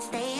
stay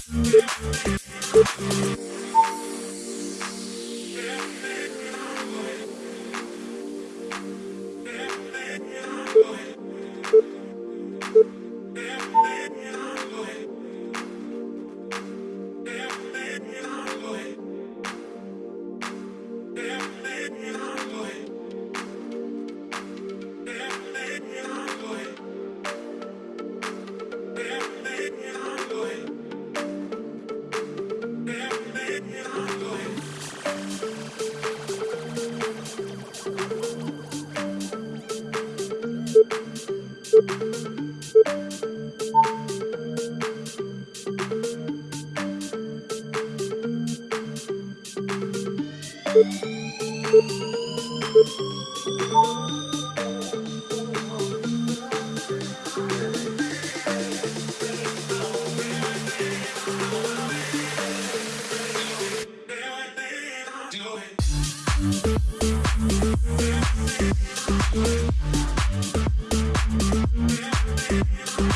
Do it.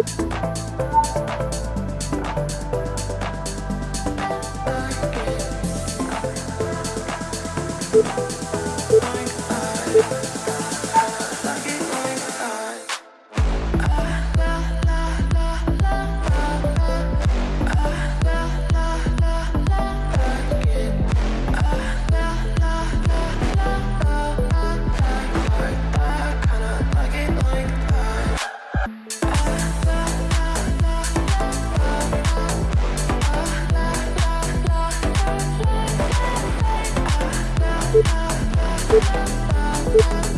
Música Bye.